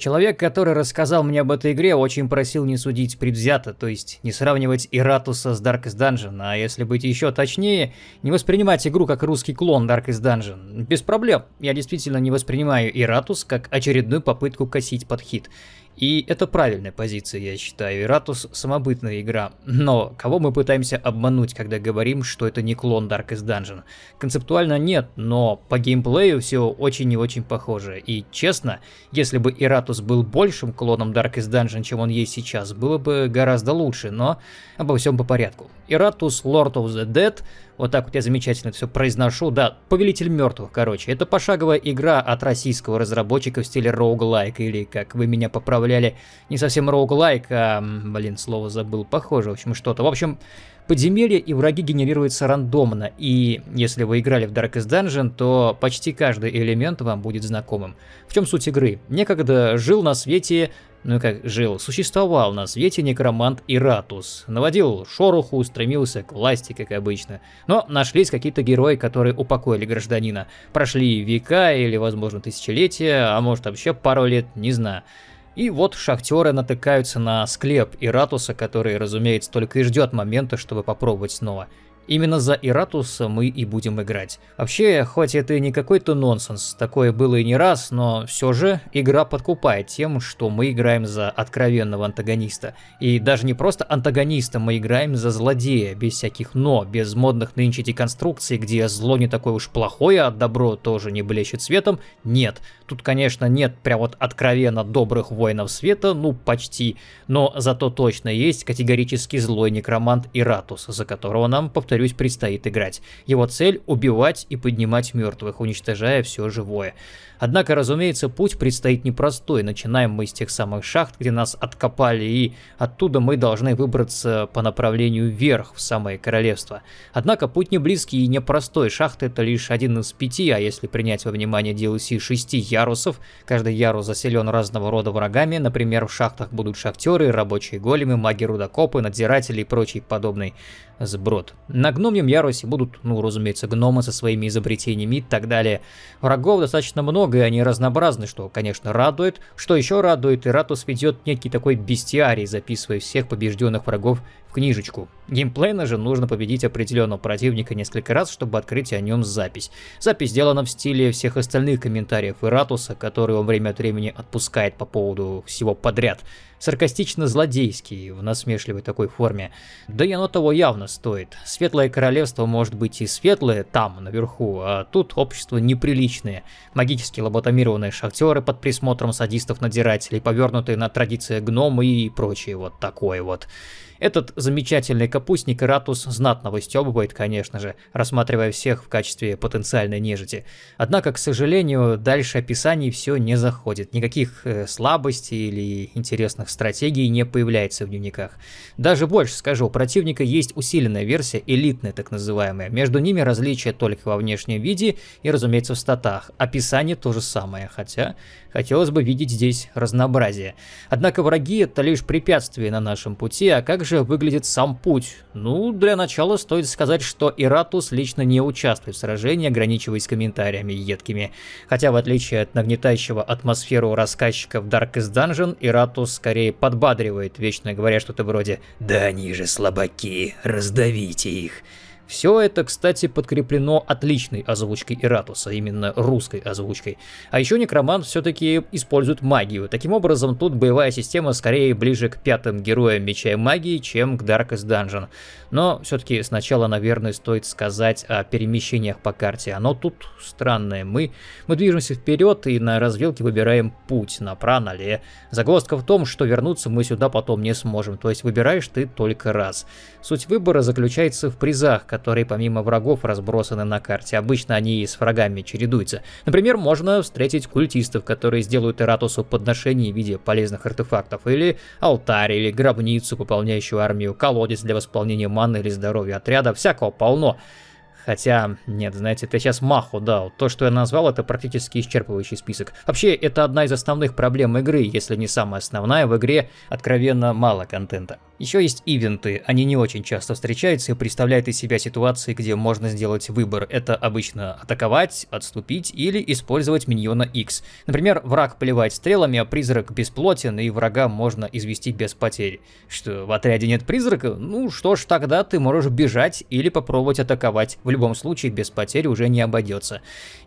Человек, который рассказал мне об этой игре, очень просил не судить предвзято, то есть не сравнивать Иратуса с Darkest Dungeon, а если быть еще точнее, не воспринимать игру как русский клон Darkest Dungeon. Без проблем, я действительно не воспринимаю Иратус как очередную попытку косить под хит. И это правильная позиция, я считаю. Иратус самобытная игра. Но кого мы пытаемся обмануть, когда говорим, что это не клон Darkest Dungeon? Концептуально нет, но по геймплею все очень и очень похоже. И честно, если бы Иратус был большим клоном Darkest Dungeon, чем он есть сейчас, было бы гораздо лучше, но обо всем по порядку. Иратус Lord of the Dead вот так вот я замечательно все произношу. Да, Повелитель мертвых, короче. Это пошаговая игра от российского разработчика в стиле роуглайк, или, как вы меня поправляли, не совсем роуглайк, а, блин, слово забыл, похоже, в общем, что-то. В общем, подземелья и враги генерируются рандомно, и если вы играли в Darkest Dungeon, то почти каждый элемент вам будет знакомым. В чем суть игры? Некогда жил на свете ну как жил, существовал на свете некромант Иратус. Наводил шороху, стремился к власти, как обычно. Но нашлись какие-то герои, которые упокоили гражданина. Прошли века или, возможно, тысячелетия, а может вообще пару лет, не знаю. И вот шахтеры натыкаются на склеп Иратуса, который, разумеется, только и ждет момента, чтобы попробовать снова. Именно за Иратуса мы и будем играть. Вообще, хоть это и не какой-то нонсенс, такое было и не раз, но все же игра подкупает тем, что мы играем за откровенного антагониста. И даже не просто антагониста, мы играем за злодея, без всяких «но», без модных нынче деконструкций, где зло не такое уж плохое, а добро тоже не блещет светом. Нет, тут, конечно, нет прям вот откровенно добрых воинов света, ну почти, но зато точно есть категорически злой некромант Иратус, за которого нам, повторю, повторюсь, предстоит играть. Его цель – убивать и поднимать мертвых, уничтожая все живое. Однако, разумеется, путь предстоит непростой. Начинаем мы с тех самых шахт, где нас откопали, и оттуда мы должны выбраться по направлению вверх, в самое королевство. Однако путь не близкий и непростой. Шахты это лишь один из пяти, а если принять во внимание DLC шести ярусов, каждый ярус заселен разного рода врагами, например, в шахтах будут шахтеры, рабочие големы, маги-рудокопы, надзиратели и прочий подобный сброд. На гномьем ярусе будут, ну, разумеется, гномы со своими изобретениями и так далее. Врагов достаточно много, много, и они разнообразны, что, конечно, радует. Что еще радует, Иратус ведет некий такой бестиарий, записывая всех побежденных врагов в книжечку. Геймплейно же нужно победить определенного противника несколько раз, чтобы открыть о нем запись. Запись сделана в стиле всех остальных комментариев Иратуса, который он время от времени отпускает по поводу всего подряд. Саркастично-злодейский, в насмешливой такой форме. Да и оно того явно стоит. Светлое королевство может быть и светлое там, наверху, а тут общество неприличное. Магически лоботомированные шахтеры под присмотром садистов-надзирателей, повернутые на традиции гномы и прочее вот такое вот. Этот замечательный капустник Ратус знатно выстебывает, конечно же, рассматривая всех в качестве потенциальной нежити. Однако, к сожалению, дальше описаний все не заходит. Никаких э, слабостей или интересных стратегий не появляется в дневниках. Даже больше скажу, у противника есть усиленная версия, элитная так называемая. Между ними различия только во внешнем виде и, разумеется, в статах. Описание то же самое, хотя хотелось бы видеть здесь разнообразие. Однако враги это лишь препятствие на нашем пути, а как же же выглядит сам путь? Ну, для начала стоит сказать, что Иратус лично не участвует в сражении, ограничиваясь комментариями едкими. Хотя, в отличие от нагнетающего атмосферу рассказчика в Darkest Dungeon, Иратус скорее подбадривает, вечно говоря что-то вроде «Да они же слабаки, раздавите их». Все это, кстати, подкреплено отличной озвучкой Иратуса, именно русской озвучкой. А еще Некромант все-таки использует магию. Таким образом, тут боевая система скорее ближе к пятым героям Меча и Магии, чем к Darkest Dungeon. Но все-таки сначала, наверное, стоит сказать о перемещениях по карте. Оно тут странное. Мы, мы движемся вперед и на развилке выбираем путь, направо, налево. Загвоздка в том, что вернуться мы сюда потом не сможем, то есть выбираешь ты только раз. Суть выбора заключается в призах, которые помимо врагов разбросаны на карте. Обычно они с врагами чередуются. Например, можно встретить культистов, которые сделают Эратусу подношение в виде полезных артефактов, или алтарь, или гробницу, пополняющую армию, колодец для восполнения маны или здоровья отряда, всякого полно. Хотя, нет, знаете, это сейчас маху дал. То, что я назвал, это практически исчерпывающий список. Вообще, это одна из основных проблем игры, если не самая основная. В игре откровенно мало контента. Еще есть ивенты, они не очень часто встречаются и представляют из себя ситуации, где можно сделать выбор. Это обычно атаковать, отступить или использовать миньона X. Например, враг поливает стрелами, а призрак бесплотен и врага можно извести без потерь. Что, в отряде нет призрака? Ну что ж, тогда ты можешь бежать или попробовать атаковать. В любом случае, без потерь уже не обойдется.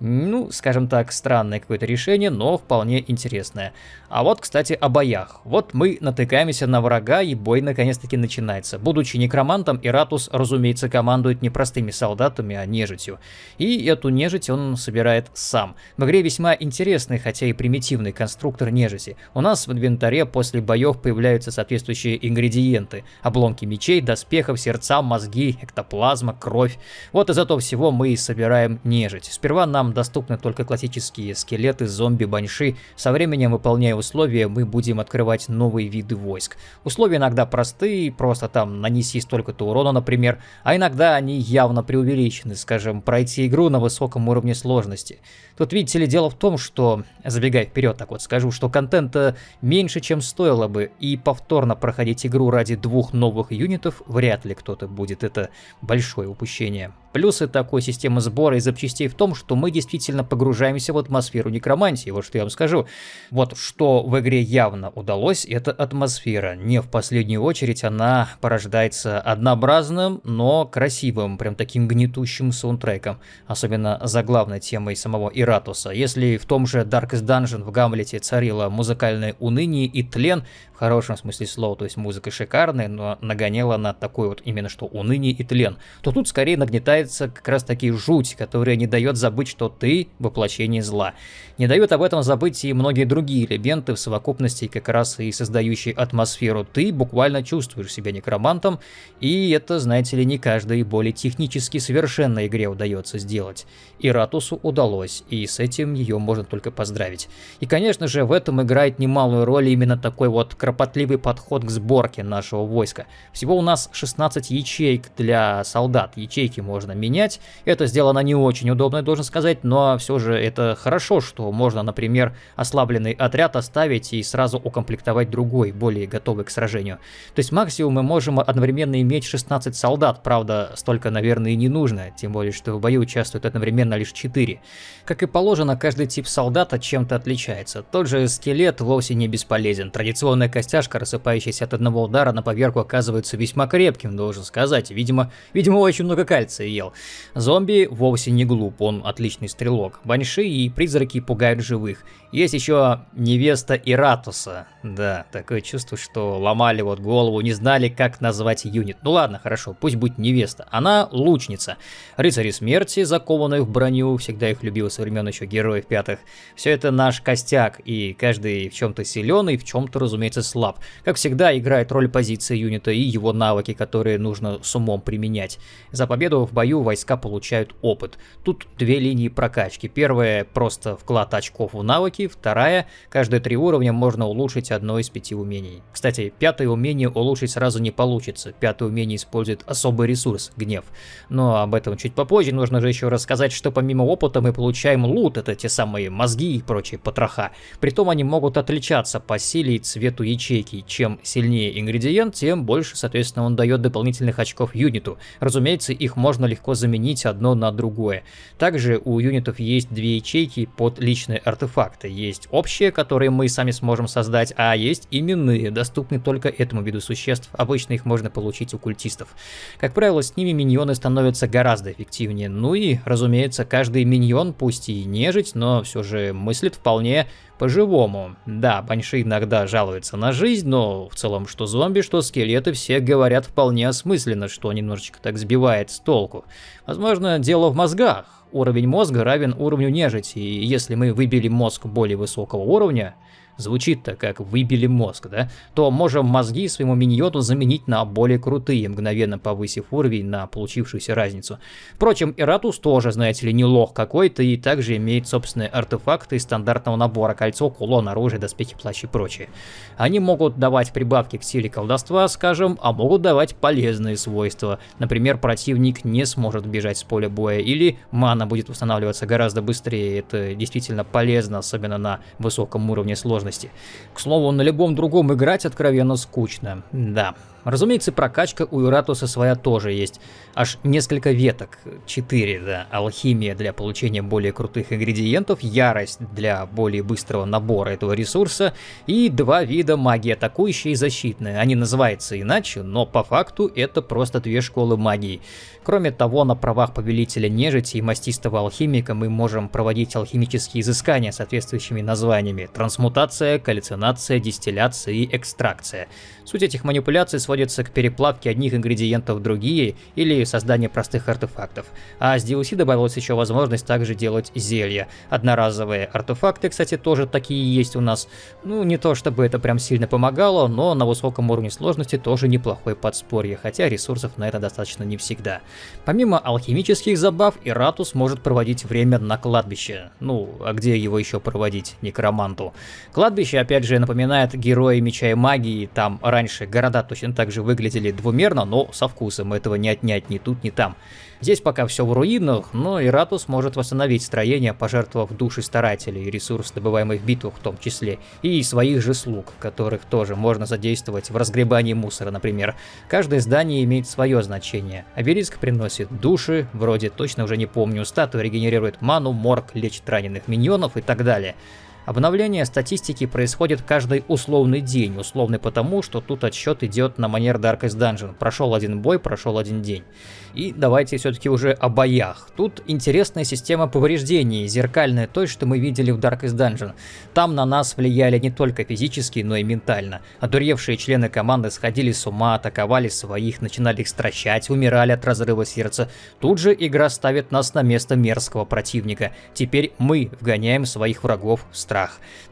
Ну, скажем так, странное какое-то решение, но вполне интересное. А вот, кстати, о боях. Вот мы натыкаемся на врага и бой на наконец-таки начинается. Будучи некромантом, Иратус, разумеется, командует не простыми солдатами, а нежитью. И эту нежить он собирает сам. В игре весьма интересный, хотя и примитивный конструктор нежити. У нас в инвентаре после боев появляются соответствующие ингредиенты. Обломки мечей, доспехов, сердца, мозги, эктоплазма, кровь. Вот из этого всего мы и собираем нежить. Сперва нам доступны только классические скелеты, зомби, баньши. Со временем, выполняя условия, мы будем открывать новые виды войск. Условия иногда простые, просто там нанеси столько-то урона, например, а иногда они явно преувеличены, скажем, пройти игру на высоком уровне сложности. Тут, видите ли, дело в том, что, забегая вперед, так вот скажу, что контента меньше, чем стоило бы, и повторно проходить игру ради двух новых юнитов вряд ли кто-то будет, это большое упущение. Плюсы такой системы сбора и запчастей в том, что мы действительно погружаемся в атмосферу некромантии, вот что я вам скажу. Вот что в игре явно удалось, это атмосфера. Не в последнюю очередь она порождается однообразным, но красивым, прям таким гнетущим саундтреком. Особенно за главной темой самого Иратуса. Если в том же Darkest Dungeon в Гамлете царило музыкальное уныние и тлен, хорошем смысле слова, то есть музыка шикарная, но нагоняла на такой вот именно что уныние и тлен, то тут скорее нагнетается как раз таки жуть, которая не дает забыть, что ты воплощение зла. Не дают об этом забыть и многие другие элементы в совокупности как раз и создающие атмосферу. Ты буквально чувствуешь себя некромантом, и это, знаете ли, не каждой более технически совершенной игре удается сделать. И Ратусу удалось, и с этим ее можно только поздравить. И, конечно же, в этом играет немалую роль именно такой вот кропотливый подход к сборке нашего войска. Всего у нас 16 ячеек для солдат. Ячейки можно менять. Это сделано не очень удобно, я должен сказать, но все же это хорошо, что можно, например, ослабленный отряд оставить и сразу укомплектовать другой, более готовый к сражению. То есть максимум мы можем одновременно иметь 16 солдат, правда, столько, наверное, и не нужно, тем более, что в бою участвуют одновременно лишь 4. Как и положено, каждый тип солдата чем-то отличается. Тот же скелет вовсе не бесполезен. Традиционная костяшка, рассыпающаяся от одного удара на поверку, оказывается весьма крепким, должен сказать. Видимо, видимо очень много кальция ел. Зомби вовсе не глуп, он отличный стрелок. Баньши и призраки пугают живых. Есть еще невеста Иратуса. Да, такое чувство, что ломали вот голову, не знали, как назвать юнит. Ну ладно, хорошо, пусть будет невеста. Она лучница. Рыцари смерти, закованные в броню, всегда их любил со времен еще героев пятых. Все это наш костяк, и каждый в чем-то силен, и в чем-то, разумеется, слаб. Как всегда, играет роль позиции юнита и его навыки, которые нужно с умом применять. За победу в бою войска получают опыт. Тут две линии прокачки. Первая просто вклад очков в навыки, вторая, каждые три уровня можно улучшить одно из пяти умений. Кстати, пятое умение улучшить сразу не получится, пятое умение использует особый ресурс, гнев. Но об этом чуть попозже, нужно же еще рассказать, что помимо опыта мы получаем лут, это те самые мозги и прочие потроха. Притом они могут отличаться по силе и цвету ячейки, чем сильнее ингредиент, тем больше, соответственно, он дает дополнительных очков юниту. Разумеется, их можно легко заменить одно на другое. Также у юнитов есть две ячейки под личные артефакты есть общие, которые мы сами сможем создать, а есть именные, доступные только этому виду существ. Обычно их можно получить у культистов. Как правило, с ними миньоны становятся гораздо эффективнее. Ну и, разумеется, каждый миньон, пусть и нежить, но все же мыслит вполне по-живому. Да, баньши иногда жалуются на жизнь, но в целом что зомби, что скелеты все говорят вполне осмысленно, что немножечко так сбивает с толку. Возможно, дело в мозгах. Уровень мозга равен уровню нежити, и если мы выбили мозг более высокого уровня, звучит-то как «выбили мозг», да? То можем мозги своему миньону заменить на более крутые, мгновенно повысив уровень на получившуюся разницу. Впрочем, Иратус тоже, знаете ли, не лох какой-то и также имеет собственные артефакты из стандартного набора кольцо, кулон, оружие, доспехи, плащ и прочее. Они могут давать прибавки к силе колдовства, скажем, а могут давать полезные свойства. Например, противник не сможет бежать с поля боя или мана будет восстанавливаться гораздо быстрее. Это действительно полезно, особенно на высоком уровне сложности. К слову, на любом другом играть откровенно скучно. Да, Разумеется, прокачка у Иратуса своя тоже есть. Аж несколько веток, 4, да, алхимия для получения более крутых ингредиентов, ярость для более быстрого набора этого ресурса и два вида магии, атакующая и защитная. Они называются иначе, но по факту это просто две школы магии. Кроме того, на правах повелителя нежити и мастистого алхимика мы можем проводить алхимические изыскания соответствующими названиями. Трансмутация, каллюцинация, дистилляция и экстракция. Суть этих манипуляций сводится к переплавке одних ингредиентов в другие или созданию простых артефактов. А с DLC добавилась еще возможность также делать зелья. Одноразовые артефакты, кстати, тоже такие есть у нас. Ну, не то чтобы это прям сильно помогало, но на высоком уровне сложности тоже неплохое подспорье, хотя ресурсов на это достаточно не всегда. Помимо алхимических забав, Иратус может проводить время на кладбище. Ну, а где его еще проводить, некроманту? Кладбище, опять же, напоминает герои Меча и Магии, там раньше города точно так же выглядели двумерно, но со вкусом, этого не отнять ни тут, ни там. Здесь пока все в руинах, но Иратус может восстановить строение, пожертвовав души старателей, ресурс, добываемый в битвах в том числе, и своих же слуг, которых тоже можно задействовать в разгребании мусора, например. Каждое здание имеет свое значение. Обелиск приносит души, вроде точно уже не помню, статуя регенерирует ману, морг лечит раненых миньонов и так далее. Обновление статистики происходит каждый условный день, условный потому, что тут отсчет идет на манер Darkest Dungeon. Прошел один бой, прошел один день. И давайте все-таки уже о боях. Тут интересная система повреждений, зеркальная той, что мы видели в Darkest Dungeon. Там на нас влияли не только физически, но и ментально. Одуревшие члены команды сходили с ума, атаковали своих, начинали их стращать, умирали от разрыва сердца. Тут же игра ставит нас на место мерзкого противника. Теперь мы вгоняем своих врагов в страх.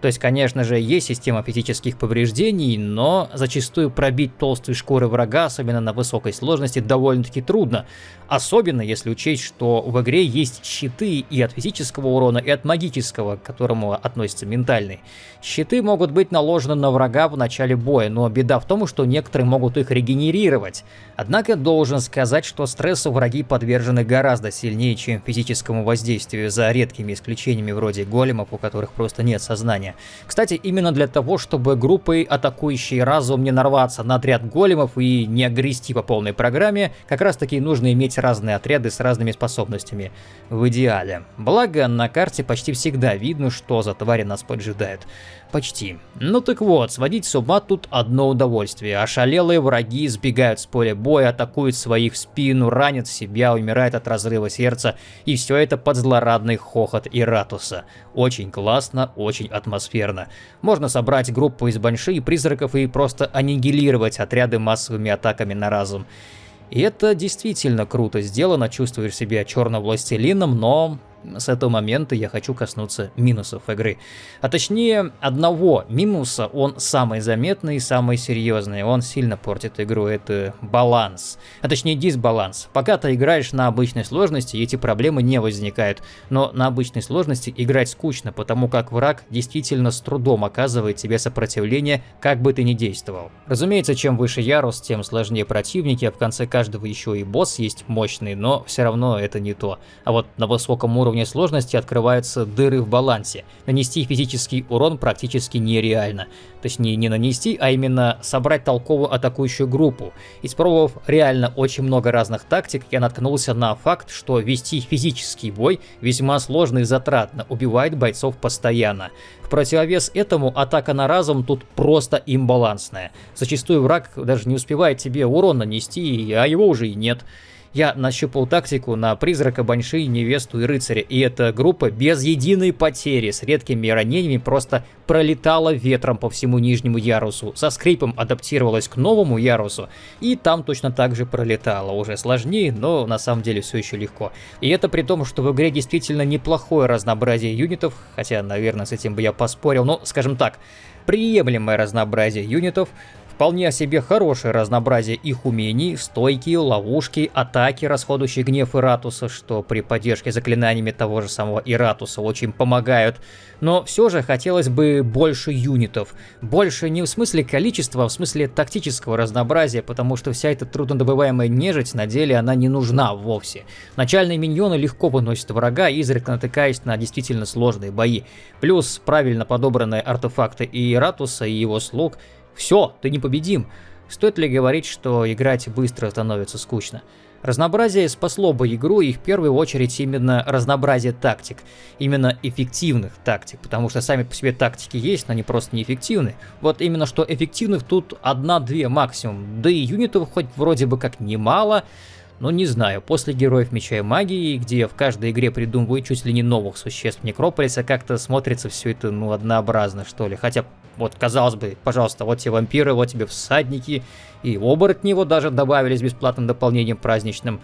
То есть, конечно же, есть система физических повреждений, но зачастую пробить толстые шкуры врага, особенно на высокой сложности, довольно-таки трудно. Особенно если учесть, что в игре есть щиты и от физического урона, и от магического, к которому относится ментальный. Щиты могут быть наложены на врага в начале боя, но беда в том, что некоторые могут их регенерировать. Однако должен сказать, что стрессу враги подвержены гораздо сильнее, чем физическому воздействию, за редкими исключениями вроде големов, у которых просто нет сознания. Кстати, именно для того, чтобы группой атакующие разум не нарваться на отряд големов и не огрести по полной программе, как раз таки нужно иметь разные отряды с разными способностями. В идеале. Благо, на карте почти всегда видно, что за твари нас поджидают. Почти. Ну так вот, сводить с ума тут одно удовольствие. Ошалелые враги сбегают с поля боя, атакуют своих в спину, ранят себя, умирают от разрыва сердца. И все это под злорадный хохот Иратуса. Очень классно, очень атмосферно. Можно собрать группу из банши призраков и просто аннигилировать отряды массовыми атаками на разум. И это действительно круто сделано, чувствуешь себя черным властелином, но с этого момента я хочу коснуться минусов игры. А точнее, одного минуса, он самый заметный и самый серьезный. Он сильно портит игру, это баланс. А точнее дисбаланс. Пока ты играешь на обычной сложности, эти проблемы не возникают. Но на обычной сложности играть скучно, потому как враг действительно с трудом оказывает тебе сопротивление, как бы ты ни действовал. Разумеется, чем выше ярус, тем сложнее противники, а в конце каждого еще и босс есть мощный, но все равно это не то. А вот на высоком уровне уровне сложности открываются дыры в балансе. Нанести физический урон практически нереально. Точнее, не нанести, а именно собрать толковую атакующую группу. Испробовав реально очень много разных тактик, я наткнулся на факт, что вести физический бой весьма сложно и затратно, убивает бойцов постоянно. В противовес этому атака на разум тут просто имбалансная. Зачастую враг даже не успевает тебе урон нанести, а его уже и нет. Я нащупал тактику на призрака, баньши, невесту и рыцаря, и эта группа без единой потери, с редкими ранениями, просто пролетала ветром по всему нижнему ярусу, со скрипом адаптировалась к новому ярусу, и там точно так же пролетала, уже сложнее, но на самом деле все еще легко. И это при том, что в игре действительно неплохое разнообразие юнитов, хотя, наверное, с этим бы я поспорил, но, скажем так, приемлемое разнообразие юнитов, Вполне себе хорошее разнообразие их умений, стойки, ловушки, атаки, расходующие гнев Иратуса, что при поддержке заклинаниями того же самого Иратуса очень помогают. Но все же хотелось бы больше юнитов. Больше не в смысле количества, а в смысле тактического разнообразия, потому что вся эта труднодобываемая нежить на деле она не нужна вовсе. Начальные миньоны легко выносят врага, изредка натыкаясь на действительно сложные бои. Плюс правильно подобранные артефакты и Иратуса, и его слуг – все, ты непобедим. Стоит ли говорить, что играть быстро становится скучно? Разнообразие спасло бы игру и в первую очередь именно разнообразие тактик, именно эффективных тактик, потому что сами по себе тактики есть, но они просто неэффективны. Вот именно что эффективных тут одна-две максимум, да и юнитов хоть вроде бы как немало, но не знаю, после Героев Меча и Магии, где в каждой игре придумывают чуть ли не новых существ Некрополиса, как-то смотрится все это, ну, однообразно, что ли. Хотя вот, казалось бы, пожалуйста, вот тебе вампиры, вот тебе всадники, и оборотни вот даже добавили с бесплатным дополнением праздничным.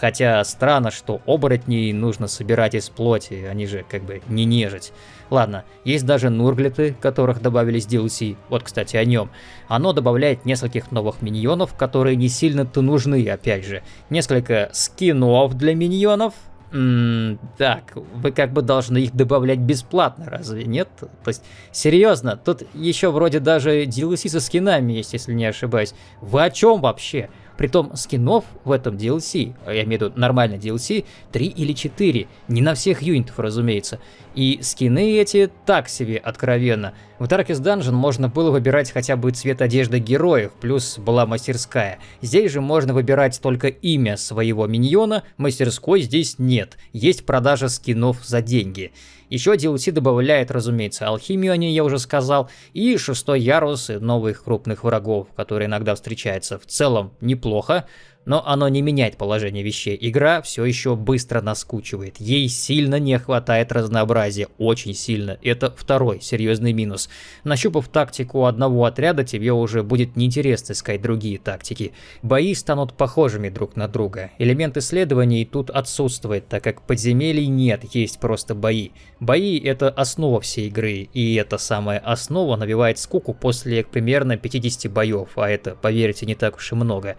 Хотя странно, что оборотней нужно собирать из плоти, они же как бы не нежить. Ладно, есть даже нурглеты, которых добавили с DLC, вот кстати о нем. Оно добавляет нескольких новых миньонов, которые не сильно-то нужны, опять же. Несколько скинов для миньонов, М так, вы как бы должны их добавлять бесплатно, разве нет? То есть, серьезно, тут еще вроде даже DLC со скинами есть, если не ошибаюсь. Вы о чем вообще? Притом скинов в этом DLC, а я имею в виду нормальный DLC, 3 или 4. Не на всех юнитов, разумеется. И скины эти так себе откровенно. В Darkest Dungeon можно было выбирать хотя бы цвет одежды героев, плюс была мастерская. Здесь же можно выбирать только имя своего миньона, мастерской здесь нет. Есть продажа скинов за деньги. Еще DLC добавляет, разумеется, алхимию, о ней я уже сказал, и шестой ярус и новых крупных врагов, которые иногда встречаются. В целом неплохо, но оно не меняет положение вещей. Игра все еще быстро наскучивает. Ей сильно не хватает разнообразия, очень сильно. Это второй серьезный минус. Нащупав тактику одного отряда, тебе уже будет неинтересно искать другие тактики. Бои станут похожими друг на друга. Элемент исследований тут отсутствует, так как подземелий нет, есть просто бои. Бои это основа всей игры, и эта самая основа навевает скуку после примерно 50 боев, а это, поверьте, не так уж и много.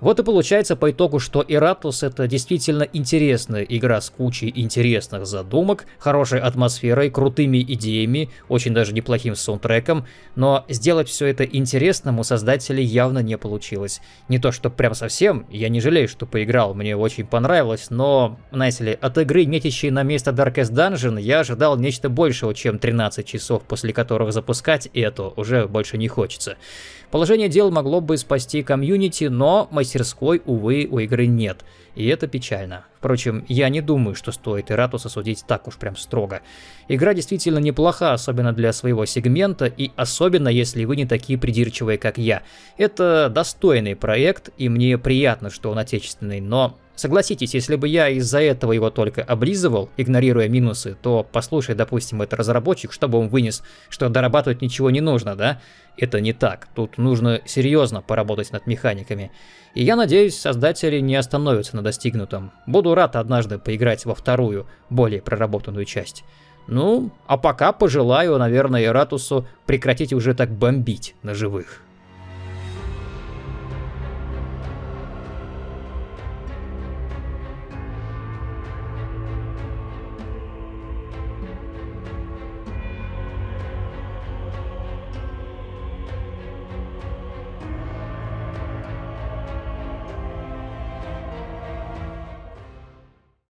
Вот и получается по итогу, что Иратус это действительно интересная игра с кучей интересных задумок, хорошей атмосферой, крутыми идеями, очень даже неплохим саундтреком, но сделать все это интересным у создателей явно не получилось. Не то что прям совсем, я не жалею, что поиграл, мне очень понравилось, но, знаете ли, от игры, метящей на место Darkest Dungeon, я ожидал нечто большего, чем 13 часов, после которых запускать это уже больше не хочется. Положение дел могло бы спасти комьюнити, но мастерской, увы, у игры нет. И это печально. Впрочем, я не думаю, что стоит Иратуса судить так уж прям строго. Игра действительно неплоха, особенно для своего сегмента, и особенно если вы не такие придирчивые, как я. Это достойный проект, и мне приятно, что он отечественный, но Согласитесь, если бы я из-за этого его только облизывал, игнорируя минусы, то послушай, допустим, это разработчик, чтобы он вынес, что дорабатывать ничего не нужно, да? Это не так. Тут нужно серьезно поработать над механиками. И я надеюсь, создатели не остановятся на достигнутом. Буду рад однажды поиграть во вторую, более проработанную часть. Ну, а пока пожелаю, наверное, Ратусу прекратить уже так бомбить на живых.